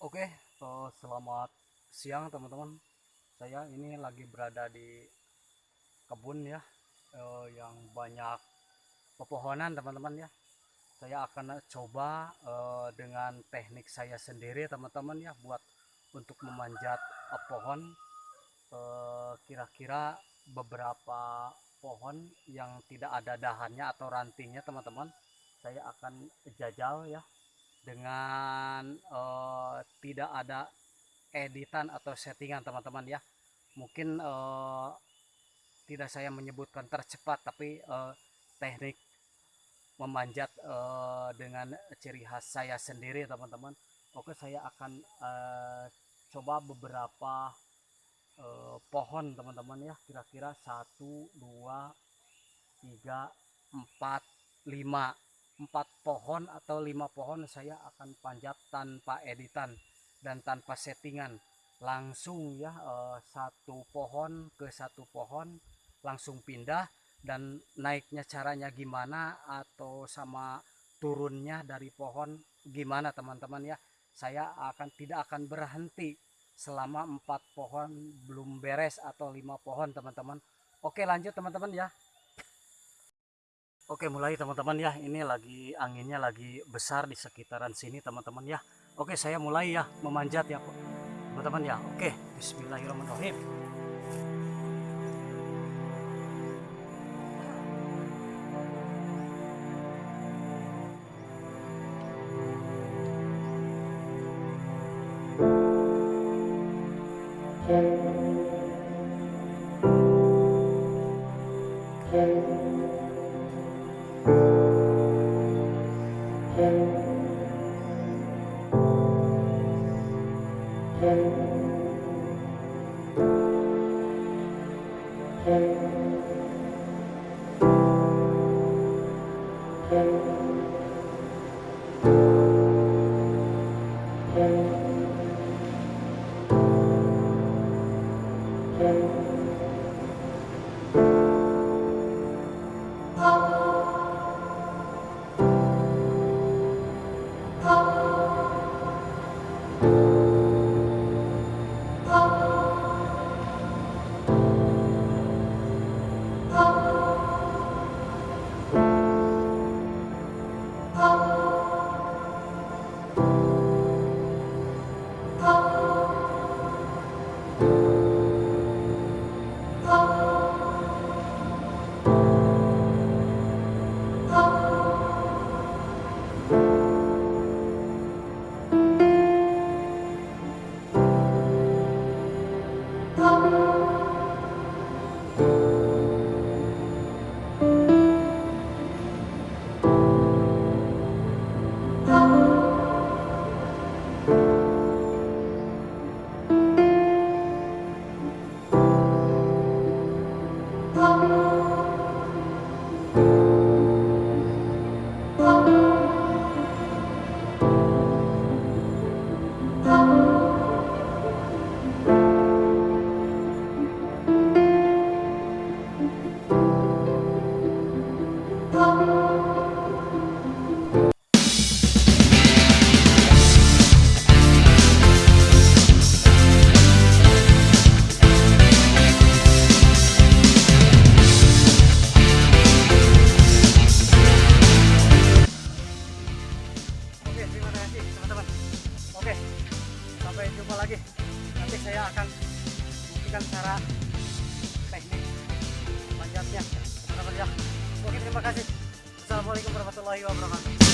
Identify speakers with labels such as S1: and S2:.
S1: Oke, eh, selamat siang teman-teman. Saya ini lagi berada di kebun ya, eh, yang banyak pepohonan teman-teman ya. Saya akan coba eh, dengan teknik saya sendiri teman-teman ya, buat untuk memanjat eh, pohon. Eh, Kira-kira beberapa pohon yang tidak ada dahannya atau rantingnya teman-teman, saya akan jajal ya dengan eh, tidak ada editan atau settingan teman-teman ya. Mungkin eh, tidak saya menyebutkan tercepat tapi eh, teknik memanjat eh, dengan ciri khas saya sendiri teman-teman. Oke saya akan eh, coba beberapa eh, pohon teman-teman ya. Kira-kira satu dua tiga empat lima empat pohon atau lima pohon saya akan panjat tanpa editan dan tanpa settingan. Langsung ya eh, satu pohon ke satu pohon langsung pindah dan naiknya caranya gimana atau sama turunnya dari pohon gimana teman-teman ya. Saya akan tidak akan berhenti selama empat pohon belum beres atau lima pohon teman-teman. Oke lanjut teman-teman ya Oke mulai teman-teman ya. Ini lagi anginnya lagi besar di sekitaran sini teman-teman ya. Oke saya mulai ya memanjat ya teman-teman ya. Oke Bismillahirrahmanirrahim Oke, saya akan buktikan cara teknik manjatnya, teman-teman ya. Oke, terima kasih. Assalamualaikum warahmatullahi wabarakatuh.